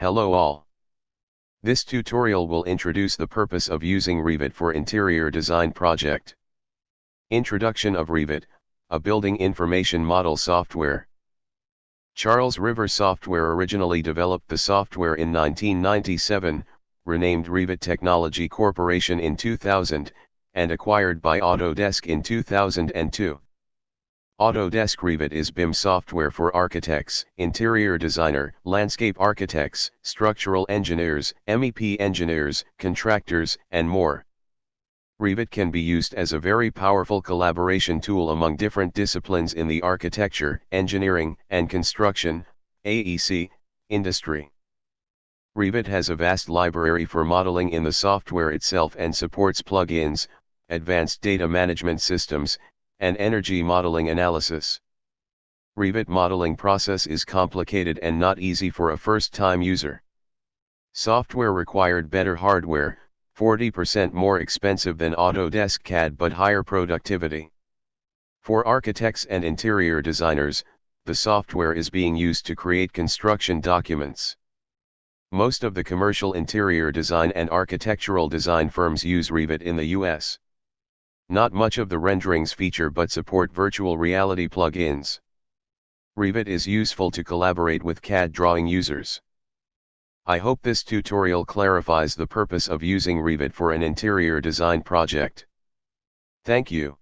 Hello all. This tutorial will introduce the purpose of using Revit for interior design project. Introduction of Revit, a building information model software. Charles River Software originally developed the software in 1997, renamed Revit Technology Corporation in 2000, and acquired by Autodesk in 2002. Autodesk Revit is BIM software for architects, interior designer, landscape architects, structural engineers, MEP engineers, contractors, and more. Revit can be used as a very powerful collaboration tool among different disciplines in the architecture, engineering, and construction, AEC, industry. Revit has a vast library for modeling in the software itself and supports plugins, advanced data management systems, and energy modeling analysis. Revit modeling process is complicated and not easy for a first-time user. Software required better hardware, 40% more expensive than Autodesk CAD but higher productivity. For architects and interior designers, the software is being used to create construction documents. Most of the commercial interior design and architectural design firms use Revit in the US. Not much of the renderings feature but support virtual reality plugins. Revit is useful to collaborate with CAD drawing users. I hope this tutorial clarifies the purpose of using Revit for an interior design project. Thank you.